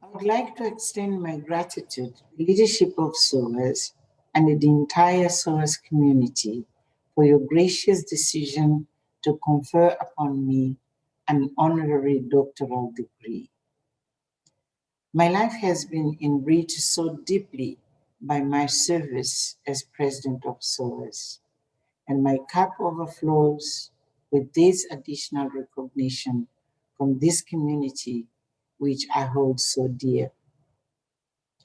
I would like to extend my gratitude to the leadership of SOAS and the entire SOAS community for your gracious decision to confer upon me an honorary doctoral degree. My life has been enriched so deeply by my service as president of SOAS, and my cup overflows with this additional recognition from this community which I hold so dear.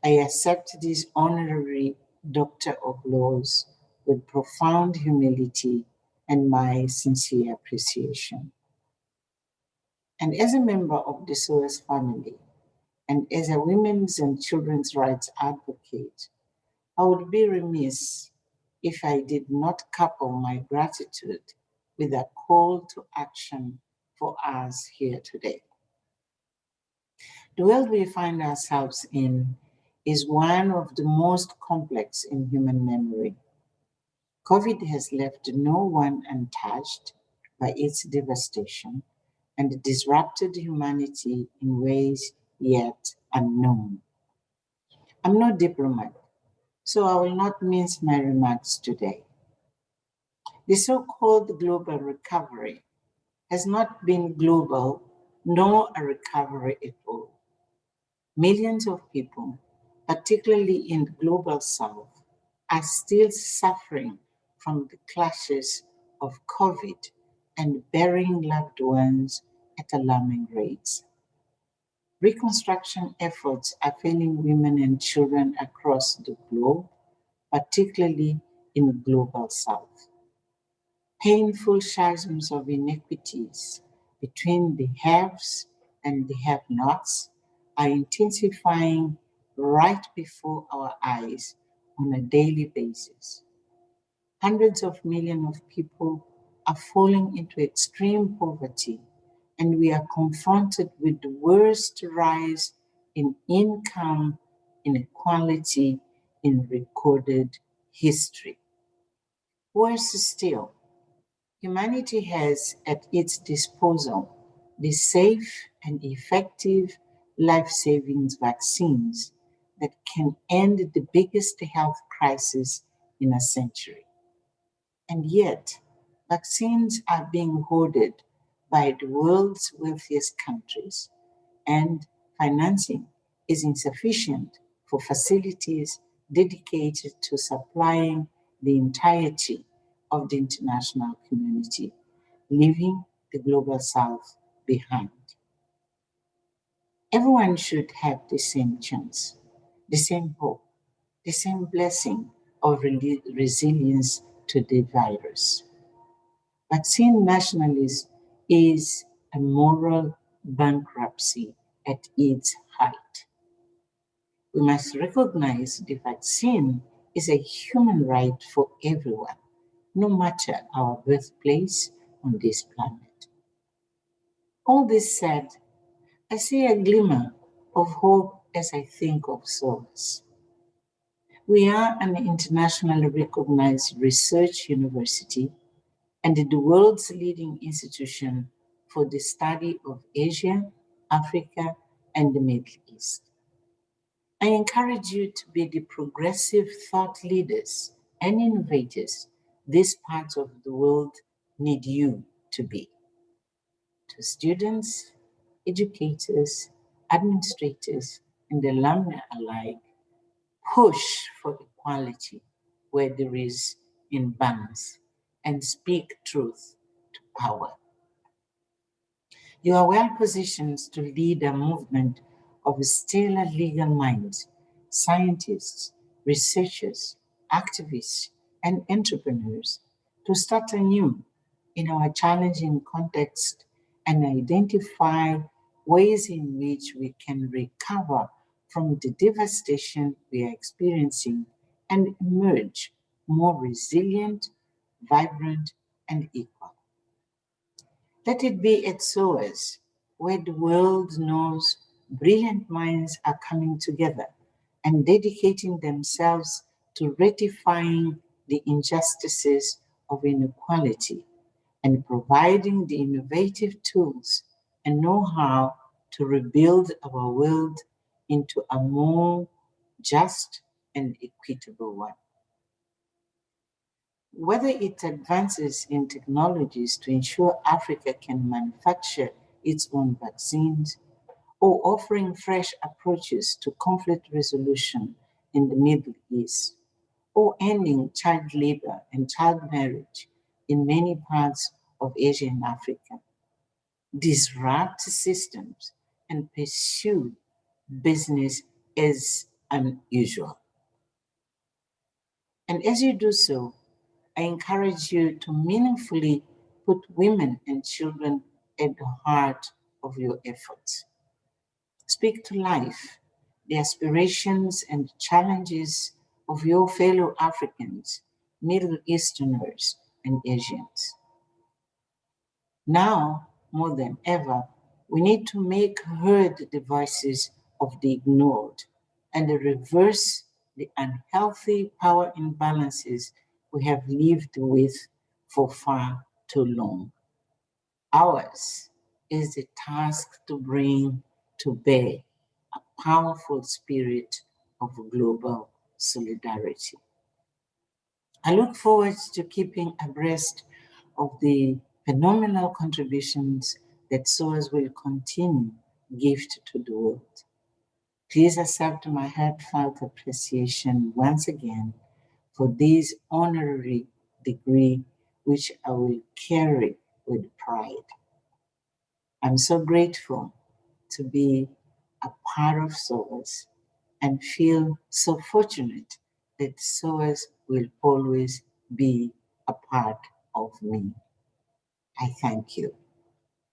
I accept this honorary Doctor of Laws with profound humility and my sincere appreciation. And as a member of the SOAS family, and as a women's and children's rights advocate, I would be remiss if I did not couple my gratitude with a call to action for us here today. The world we find ourselves in is one of the most complex in human memory. COVID has left no one untouched by its devastation and disrupted humanity in ways yet unknown. I'm no diplomat, so I will not mince my remarks today. The so-called global recovery has not been global, nor a recovery at all. Millions of people, particularly in the global south, are still suffering from the clashes of COVID and burying loved ones at alarming rates. Reconstruction efforts are failing women and children across the globe, particularly in the global south. Painful chasms of inequities between the haves and the have-nots are intensifying right before our eyes on a daily basis. Hundreds of millions of people are falling into extreme poverty and we are confronted with the worst rise in income inequality in recorded history. Worse still, humanity has at its disposal the safe and effective life-saving vaccines that can end the biggest health crisis in a century. And yet, vaccines are being hoarded by the world's wealthiest countries, and financing is insufficient for facilities dedicated to supplying the entirety of the international community, leaving the global south behind. Everyone should have the same chance, the same hope, the same blessing of resilience to the virus. Vaccine nationalism is a moral bankruptcy at its height. We must recognize the vaccine is a human right for everyone, no matter our birthplace on this planet. All this said, I see a glimmer of hope as I think of SOAS. We are an internationally recognized research university and the world's leading institution for the study of Asia, Africa, and the Middle East. I encourage you to be the progressive thought leaders and innovators these parts of the world need you to be. To students, educators, administrators, and alumni alike, push for equality where there is imbalance and speak truth to power. You are well positioned to lead a movement of stellar legal minds, scientists, researchers, activists, and entrepreneurs to start anew in our challenging context and identify ways in which we can recover from the devastation we are experiencing and emerge more resilient, vibrant, and equal. Let it be at SOAS, where the world knows brilliant minds are coming together and dedicating themselves to rectifying the injustices of inequality and providing the innovative tools and know-how to rebuild our world into a more just and equitable one. Whether it advances in technologies to ensure Africa can manufacture its own vaccines, or offering fresh approaches to conflict resolution in the Middle East, or ending child labor and child marriage in many parts of Asia and Africa. Disrupt systems and pursue business as unusual. And as you do so, I encourage you to meaningfully put women and children at the heart of your efforts. Speak to life, the aspirations and challenges of your fellow Africans, Middle Easterners, and Asians. Now, more than ever, we need to make heard the voices of the ignored and reverse the unhealthy power imbalances we have lived with for far too long. Ours is the task to bring to bear a powerful spirit of global solidarity. I look forward to keeping abreast of the phenomenal contributions that SOAS will continue gift to the world. Please accept my heartfelt appreciation once again for this honorary degree which I will carry with pride. I'm so grateful to be a part of SOAS and feel so fortunate that SOAS will always be a part of me. I thank you.